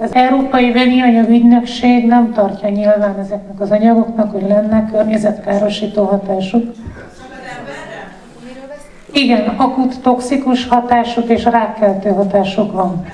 Az Európai Vegyi Ügynökség nem tartja nyilván ezeknek az anyagoknak, hogy lenne környezetkárosító hatásuk. Igen, akut toxikus hatásuk és rákkeltő hatásuk van.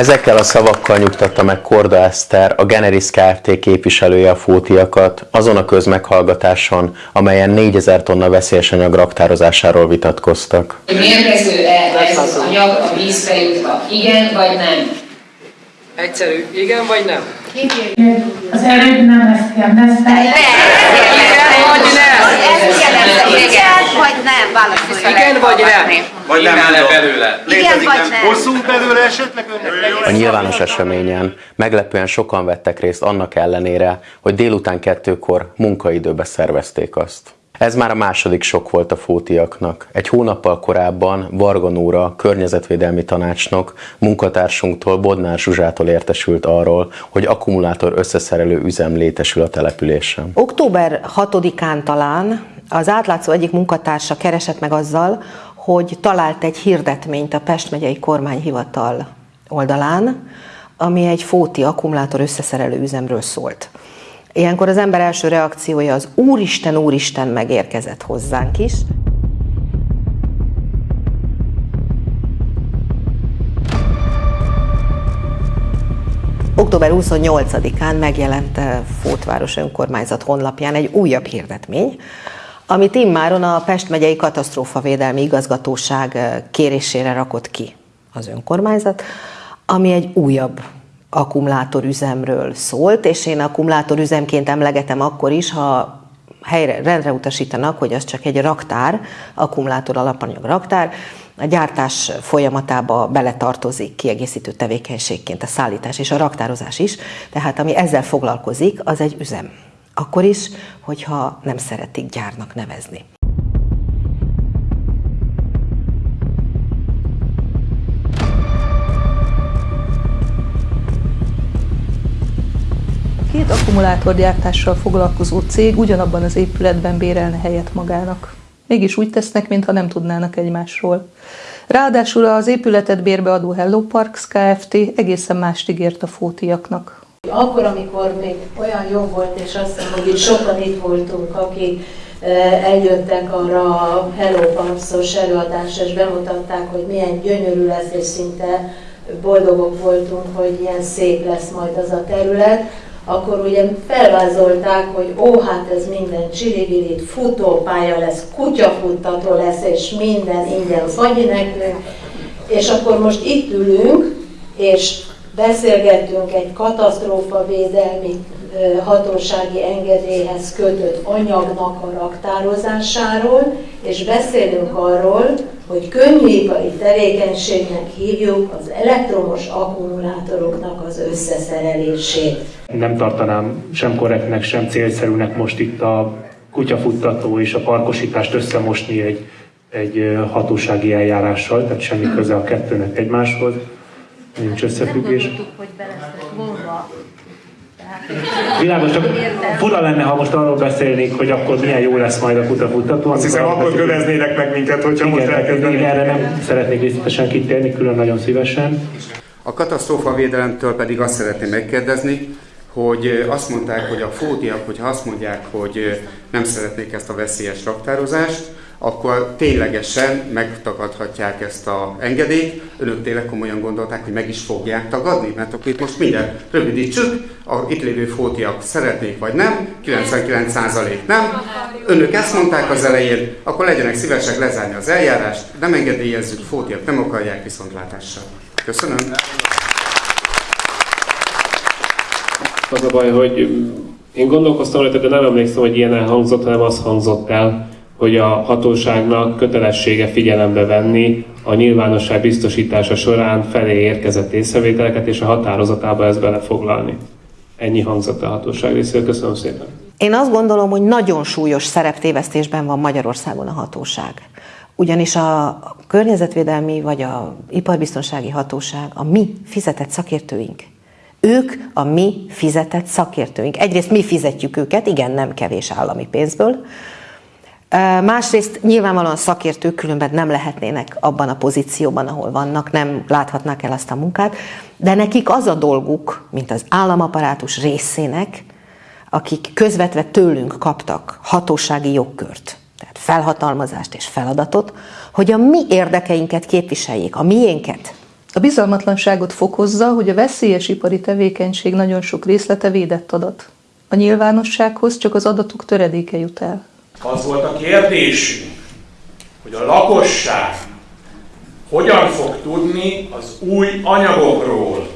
Ezekkel a szavakkal nyugtatta meg Korda Eszter, a Generis Kft. képviselője a fótiakat, azon a közmeghallgatáson, amelyen 4000 tonna veszélyes anyag raktározásáról vitatkoztak. Mérgező-e ez az anyag a vízbe jutva? Igen vagy nem? Egyszerű, igen vagy nem? Az előbb nem ezt kérdezte. Igen vagy nem? Igen vagy nem? Válaszolj. Igen vagy nem? Vagy nem belőle? Igen vagy nem? Hosszú belőle esetleg önnek? A nyilvános eseményen meglepően sokan vettek részt annak ellenére, hogy délután kettőkor munkaidőbe szervezték azt. Ez már a második sok volt a fótiaknak. Egy hónappal korábban Varga Nóra, környezetvédelmi tanácsnok, munkatársunktól Bodnár Zsuzsától értesült arról, hogy akkumulátor összeszerelő üzem létesül a településen. Október 6-án talán az átlátszó egyik munkatársa keresett meg azzal, hogy talált egy hirdetményt a Pest megyei kormányhivatal oldalán, ami egy fóti akkumulátor összeszerelő üzemről szólt. Ilyenkor az ember első reakciója az Úristen, Úristen megérkezett hozzánk is. Október 28-án megjelent Fótváros önkormányzat honlapján egy újabb hirdetmény, amit immáron a Pest megyei katasztrófavédelmi igazgatóság kérésére rakott ki az önkormányzat, ami egy újabb akkumulátorüzemről szólt, és én akkumulátorüzemként emlegetem akkor is, ha helyre, rendre utasítanak, hogy az csak egy raktár, akkumulátor alapanyag raktár, a gyártás folyamatába beletartozik kiegészítő tevékenységként a szállítás és a raktározás is, tehát ami ezzel foglalkozik, az egy üzem. Akkor is, hogyha nem szeretik gyárnak nevezni. Két akkumulátorgyártással foglalkozó cég ugyanabban az épületben bérelne helyet magának. Mégis úgy tesznek, mintha nem tudnának egymásról. Ráadásul az épületet bérbeadó Hello Parks Kft. egészen mást ígért a fótiaknak. Akkor, amikor még olyan jó volt, és azt hiszem, hogy sokan itt voltunk, akik eljöttek arra a Hello Parks-os előadásra, és bemutatták, hogy milyen gyönyörű lesz, és szinte boldogok voltunk, hogy ilyen szép lesz majd az a terület akkor ugye felvázolták, hogy ó, hát ez minden csilibilit, futópálya lesz, kutyafuttató lesz, és minden ingyen fagyi nekünk, és akkor most itt ülünk, és beszélgettünk egy katasztrófavédelmi hatósági engedélyhez kötött anyagnak a raktározásáról, és beszélünk arról, hogy könnyűipari tevékenységnek hívjuk az elektromos akkumulátoroknak az összeszerelését. Nem tartanám sem korrektnek, sem célszerűnek most itt a kutyafuttató és a parkosítást összemosni egy, egy hatósági eljárással, tehát semmi köze a kettőnek egymáshoz, nincs összefüggés. Nem hogy Világos, csak fura lenne, ha most arról beszélnék, hogy akkor milyen jó lesz majd a kutafutató. Azt hiszem, akkor köveznének meg minket, hogyha igen, most elkezdenék. erre nem szeretnék részletesen kitérni, külön nagyon szívesen. A katasztrófavédelemtől pedig azt szeretném megkérdezni, hogy azt mondták, hogy a fódiak, hogyha azt mondják, hogy nem szeretnék ezt a veszélyes raktározást, akkor ténylegesen megtagadhatják ezt a engedélyt. Önök tényleg komolyan gondolták, hogy meg is fogják tagadni? Mert akkor itt most minden rövidítsük, a itt lévő fótiak szeretnék vagy nem, 99% nem. Önök ezt mondták az elején, akkor legyenek szívesek lezárni az eljárást, nem engedélyezzük, fótiak nem akarják viszontlátással. Köszönöm. Az a baj, hogy én gondolkoztam rajta, de nem emlékszem, hogy ilyen elhangzott, hanem az hangzott el, hogy a hatóságnak kötelessége figyelembe venni a nyilvánosság biztosítása során felé érkezett észrevételeket, és a határozatába ezt belefoglalni. Ennyi hangzott a hatóság részéről. Köszönöm szépen. Én azt gondolom, hogy nagyon súlyos szereptévesztésben van Magyarországon a hatóság. Ugyanis a környezetvédelmi vagy a iparbiztonsági hatóság a mi fizetett szakértőink. Ők a mi fizetett szakértőink. Egyrészt mi fizetjük őket, igen, nem kevés állami pénzből, Másrészt nyilvánvalóan szakértők különben nem lehetnének abban a pozícióban, ahol vannak, nem láthatnák el azt a munkát, de nekik az a dolguk, mint az államaparátus részének, akik közvetve tőlünk kaptak hatósági jogkört, tehát felhatalmazást és feladatot, hogy a mi érdekeinket képviseljék, a miénket. A bizalmatlanságot fokozza, hogy a veszélyes ipari tevékenység nagyon sok részlete védett adat. A nyilvánossághoz csak az adatok töredéke jut el. Az volt a kérdésünk, hogy a lakosság hogyan fog tudni az új anyagokról.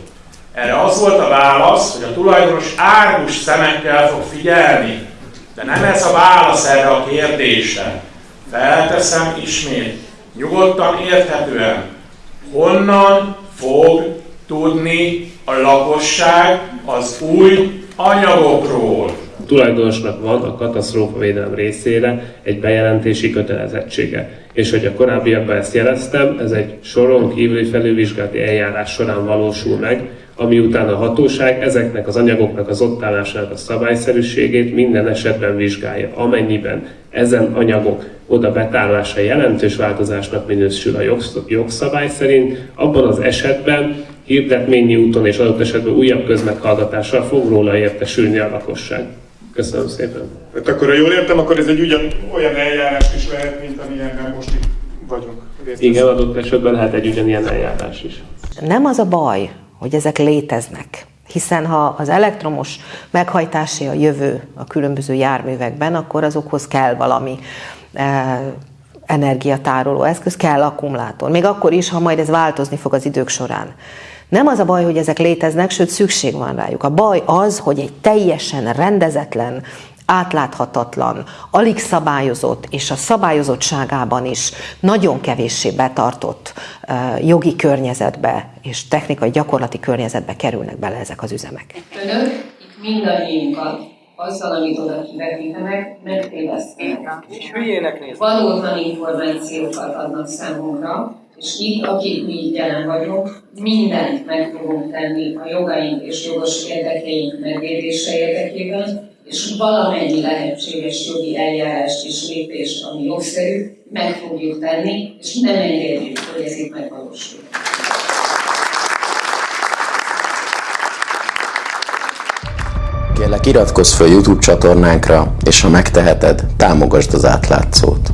Erre az volt a válasz, hogy a tulajdonos árgus szemekkel fog figyelni. De nem ez a válasz erre a kérdésre. Felteszem ismét, nyugodtan érthetően, honnan fog tudni a lakosság az új anyagokról. Tulajdonosnak van a katasztrófavédelem részére egy bejelentési kötelezettsége. És hogy a korábbiakban ezt jeleztem, ez egy soron kívüli felülvizsgálati eljárás során valósul meg, ami után a hatóság ezeknek az anyagoknak az ott állásának a szabályszerűségét minden esetben vizsgálja. Amennyiben ezen anyagok oda betárolása jelentős változásnak minősül a jogszabály szerint, abban az esetben hirdetményi úton és adott esetben újabb közmeghallgatással fog róla értesülni a lakosság. Köszönöm szépen. Hát akkor, ha jól értem, akkor ez egy ugyan olyan eljárás is lehet, mint amilyenben most itt vagyunk. Igen, adott esetben lehet egy ugyanilyen eljárás is. Nem az a baj, hogy ezek léteznek. Hiszen ha az elektromos meghajtásé a jövő a különböző járművekben, akkor azokhoz kell valami e, energiatároló eszköz, kell akkumulátor. Még akkor is, ha majd ez változni fog az idők során. Nem az a baj, hogy ezek léteznek, sőt szükség van rájuk. A baj az, hogy egy teljesen rendezetlen, átláthatatlan, alig szabályozott és a szabályozottságában is nagyon kevéssé betartott jogi környezetbe és technikai gyakorlati környezetbe kerülnek bele ezek az üzemek. Önök itt mindannyiunkat azzal, amit oda kivetítenek, megtévesztenek. Valótlan információkat adnak számunkra, és itt, akik mi itt jelen vagyunk, mindent meg fogunk tenni a jogaink és jogos érdekeink megvédése érdekében, és valamennyi lehetséges jogi eljárást és lépést, ami jogszerű, meg fogjuk tenni, és nem engedjük, hogy ez itt megvalósul. Kérlek iratkozz fel YouTube csatornánkra, és ha megteheted, támogasd az átlátszót.